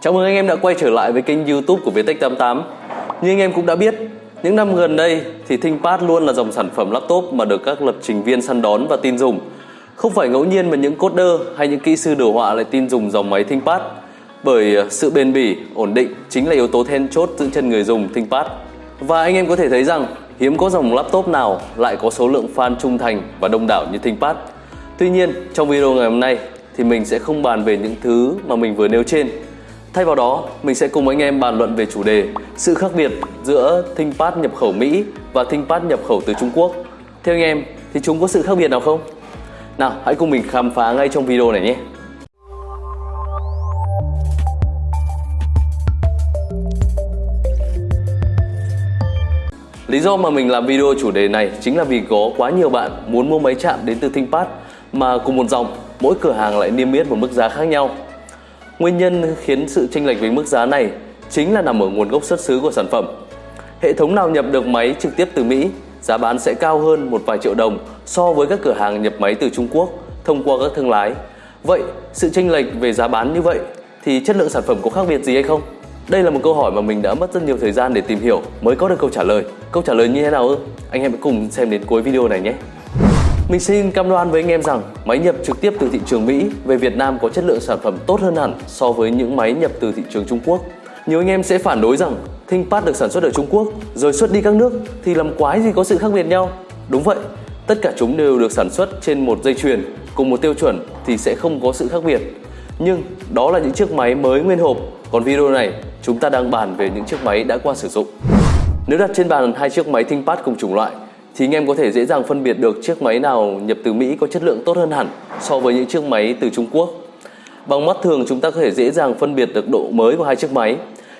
Chào mừng anh em đã quay trở lại với kênh youtube của Viettech88 Như anh em cũng đã biết, những năm gần đây thì ThinkPad luôn là dòng sản phẩm laptop mà được các lập trình viên săn đón và tin dùng. Không phải ngẫu nhiên mà những coder hay những kỹ sư đồ họa lại tin dùng dòng máy ThinkPad Bởi ờ, sự bền bỉ, ổn định chính là yếu tố then chốt giữ chân người dùng ThinkPad. Và anh em có thể thấy rằng hiếm có dòng laptop nào lại có số lượng fan trung thành và đông đảo như ThinkPad. Tuy nhiên, trong video ngày hôm nay thì mình sẽ không bàn về những thứ mà mình vừa nêu trên. Thay vào đó, mình sẽ cùng anh em bàn luận về chủ đề sự khác biệt giữa ThinkPad nhập khẩu Mỹ và ThinkPad nhập khẩu từ Trung Quốc. Theo anh em thì chúng có sự khác biệt nào không? Nào, hãy cùng mình khám phá ngay trong video này nhé. Lý do mà mình làm video chủ đề này chính là vì có quá nhiều bạn muốn mua máy chạm đến từ ThinkPad mà cùng một dòng, mỗi cửa hàng lại niêm yết một mức giá khác nhau. Nguyên nhân khiến sự chênh lệch với mức giá này chính là nằm ở nguồn gốc xuất xứ của sản phẩm. Hệ thống nào nhập được máy trực tiếp từ Mỹ, giá bán sẽ cao hơn một vài triệu đồng so với các cửa hàng nhập máy từ Trung Quốc thông qua các thương lái. Vậy, sự chênh lệch về giá bán như vậy thì chất lượng sản phẩm có khác biệt gì hay không? Đây là một câu hỏi mà mình đã mất rất nhiều thời gian để tìm hiểu mới có được câu trả lời. Câu trả lời như thế nào ư? Anh em hãy cùng xem đến cuối video này nhé. Mình xin cam đoan với anh em rằng máy nhập trực tiếp từ thị trường Mỹ về Việt Nam có chất lượng sản phẩm tốt hơn hẳn so với những máy nhập từ thị trường Trung Quốc. Nhiều anh em sẽ phản đối rằng ThinkPad được sản xuất ở Trung Quốc rồi xuất đi các nước thì làm quái gì có sự khác biệt nhau. Đúng vậy, tất cả chúng đều được sản xuất trên một dây chuyền cùng một tiêu chuẩn thì sẽ không có sự khác biệt. Nhưng đó là những chiếc máy mới nguyên hộp, còn video này chúng ta đang bàn về những chiếc máy đã qua sử dụng. Nếu đặt trên bàn hai chiếc máy ThinkPad cùng chủng loại thì anh em có thể dễ dàng phân biệt được chiếc máy nào nhập từ Mỹ có chất lượng tốt hơn hẳn so với những chiếc máy từ Trung Quốc. Bằng mắt thường chúng ta có thể dễ dàng phân biệt được độ mới của hai chiếc máy.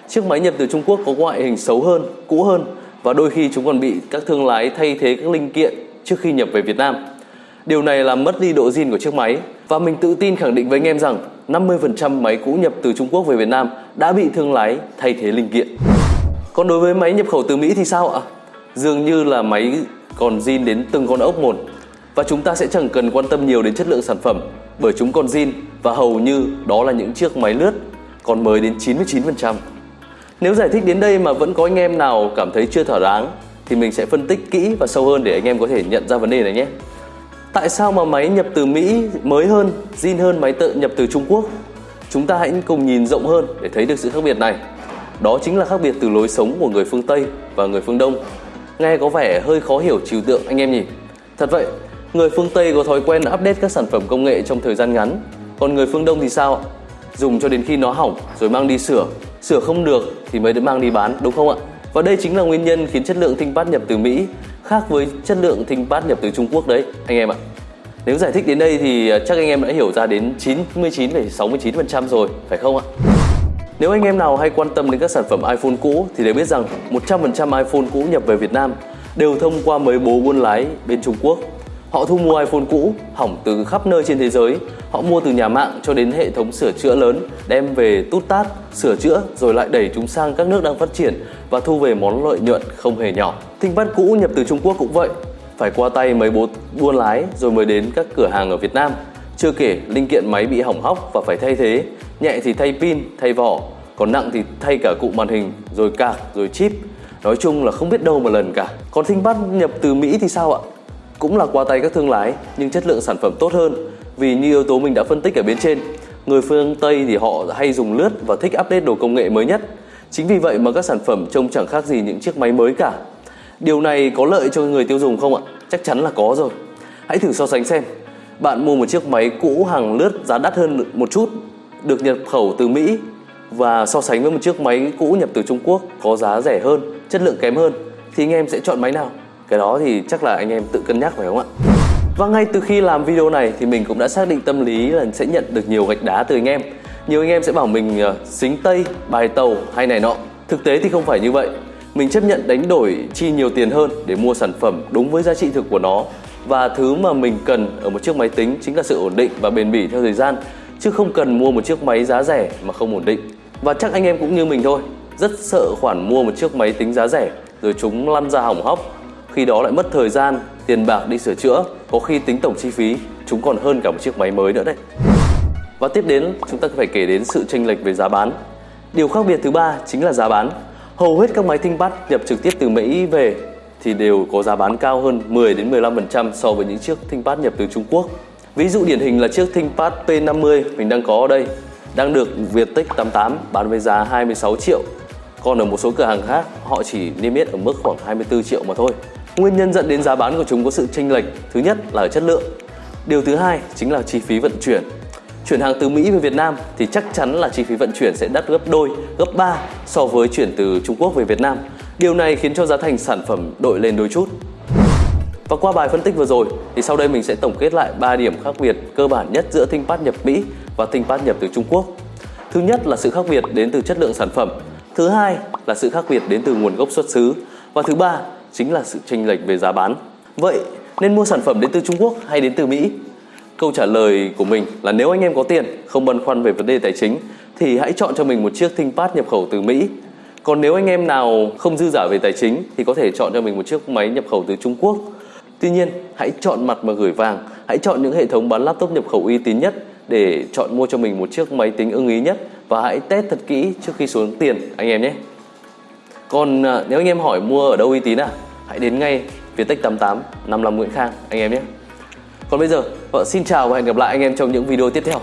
Chiếc máy nhập từ Trung Quốc có ngoại hình xấu hơn, cũ hơn và đôi khi chúng còn bị các thương lái thay thế các linh kiện trước khi nhập về Việt Nam. Điều này làm mất đi độ zin của chiếc máy và mình tự tin khẳng định với anh em rằng 50% máy cũ nhập từ Trung Quốc về Việt Nam đã bị thương lái thay thế linh kiện. Còn đối với máy nhập khẩu từ Mỹ thì sao ạ? Dường như là máy còn zin đến từng con ốc một và chúng ta sẽ chẳng cần quan tâm nhiều đến chất lượng sản phẩm bởi chúng còn zin và hầu như đó là những chiếc máy lướt còn mới đến 99%. Nếu giải thích đến đây mà vẫn có anh em nào cảm thấy chưa thỏa đáng thì mình sẽ phân tích kỹ và sâu hơn để anh em có thể nhận ra vấn đề này nhé. Tại sao mà máy nhập từ Mỹ mới hơn, zin hơn máy tự nhập từ Trung Quốc? Chúng ta hãy cùng nhìn rộng hơn để thấy được sự khác biệt này. Đó chính là khác biệt từ lối sống của người phương Tây và người phương Đông Nghe có vẻ hơi khó hiểu trừu tượng anh em nhỉ? Thật vậy, người phương Tây có thói quen update các sản phẩm công nghệ trong thời gian ngắn, còn người phương Đông thì sao? Dùng cho đến khi nó hỏng rồi mang đi sửa, sửa không được thì mới được mang đi bán đúng không ạ? Và đây chính là nguyên nhân khiến chất lượng ThinkPad nhập từ Mỹ khác với chất lượng ThinkPad nhập từ Trung Quốc đấy anh em ạ. Nếu giải thích đến đây thì à, chắc anh em đã hiểu ra đến 99,69% rồi, phải không ạ? Nếu anh em nào hay quan tâm đến các sản phẩm iPhone cũ thì đều biết rằng 100% iPhone cũ nhập về Việt Nam đều thông qua mấy bố buôn lái bên Trung Quốc. Họ thu mua iPhone cũ hỏng từ khắp nơi trên thế giới. Họ mua từ nhà mạng cho đến hệ thống sửa chữa lớn, đem về tút tát, sửa chữa rồi lại đẩy chúng sang các nước đang phát triển và thu về món lợi nhuận không hề nhỏ. ThinkPad cũ nhập từ Trung Quốc cũng vậy, phải qua tay mấy bố buôn lái rồi mới đến các cửa hàng ở Việt Nam. Chưa kể linh kiện máy bị hỏng hóc và phải thay thế, nhẹ thì thay pin, thay vỏ, còn nặng thì thay cả cụm màn hình, rồi cạc, rồi chip. Nói chung là không biết đâu mà lần cả. Còn ThinkPad nhập từ Mỹ thì sao ạ? Cũng là qua tay các thương lái nhưng chất lượng sản phẩm tốt hơn vì như yếu tố mình đã phân tích ở bên trên. Người phương Tây thì họ hay dùng lướt và thích update đồ công nghệ mới nhất. Chính vì vậy mà các sản phẩm trông chẳng khác gì những chiếc máy mới cả. Điều này có lợi cho người tiêu dùng không ạ? Chắc chắn là có rồi. Hãy thử so sánh xem. Bạn mua một chiếc máy cũ hàng lướt giá đắt hơn một chút, được nhập khẩu từ Mỹ và so sánh với một chiếc máy cũ nhập từ Trung Quốc có giá rẻ hơn, chất lượng kém hơn thì anh em sẽ chọn máy nào? Cái đó thì chắc là anh em tự cân nhắc phải không ạ? Và ngay từ khi làm video này thì mình cũng đã xác định tâm lý là sẽ nhận được nhiều gạch đá từ anh em. Nhiều anh em sẽ bảo mình uh, xính tây, bài tàu hay này nọ. Thực tế thì không phải như vậy. Mình chấp nhận đánh đổi chi nhiều tiền hơn để mua sản phẩm đúng với giá trị thực của nó. Và thứ mà mình cần ở một chiếc máy tính chính là sự ổn định và bền bỉ theo thời gian chứ không cần mua một chiếc máy giá rẻ mà không ổn định. Và chắc anh em cũng như mình thôi, rất sợ khoản mua một chiếc máy tính giá rẻ rồi chúng lăn ra hỏng hóc. Khi đó lại mất thời gian, tiền bạc đi sửa chữa, có khi tính tổng chi phí chúng còn hơn cả một chiếc máy mới nữa đấy. Và tiếp đến chúng ta phải kể đến sự chênh lệch về giá bán. Điều khác biệt thứ ba chính là giá bán. Hầu hết các máy ThinkPad nhập trực tiếp từ Mỹ về thì đều có giá bán cao hơn 10 đến 15% so với những chiếc ThinkPad nhập từ Trung Quốc. Ví dụ điển hình là chiếc ThinkPad P50 mình đang có ở đây đang được Viettech 88 bán với giá 26 triệu. Còn ở một số cửa hàng khác họ chỉ niêm yết ở mức khoảng 24 triệu mà thôi. Nguyên nhân dẫn đến giá bán của chúng có sự chênh lệch, thứ nhất là ở chất lượng. Điều thứ hai chính là chi phí vận chuyển. Chuyển hàng từ Mỹ về Việt Nam thì chắc chắn là chi phí vận chuyển sẽ đắt gấp đôi, gấp 3 so với chuyển từ Trung Quốc về Việt Nam. Điều này khiến cho giá thành sản phẩm đội lên đôi chút. Và qua bài phân tích vừa rồi thì sau đây mình sẽ tổng kết lại 3 điểm khác biệt cơ bản nhất giữa ThinkPad nhập Mỹ và ThinkPad nhập từ Trung Quốc. Thứ nhất là sự khác biệt đến từ chất lượng sản phẩm. Thứ hai là sự khác biệt đến từ nguồn gốc xuất xứ. Và thứ ba chính là sự chênh lệch về giá bán. Vậy nên mua sản phẩm đến từ Trung Quốc hay đến từ Mỹ? Câu trả lời của mình là nếu anh em có tiền, không băn khoăn về vấn đề tài chính thì hãy chọn cho mình một chiếc ThinkPad nhập khẩu từ Mỹ. Còn nếu anh em nào không dư giả về tài chính thì có thể chọn cho mình một chiếc máy nhập khẩu từ Trung Quốc. Tuy nhiên, hãy chọn mặt mà gửi vàng, hãy chọn những hệ thống bán laptop nhập khẩu uy tín nhất để chọn mua cho mình một chiếc máy tính ưng ý nhất và hãy test thật kỹ trước khi xuống tiền anh em nhé. Còn à, nếu anh em hỏi mua ở đâu uy tín à, hãy đến ngay Viettech 88 55 Nguyễn Khang anh em nhé. Còn bây giờ, vợ xin chào và hẹn gặp lại anh em trong những video tiếp theo.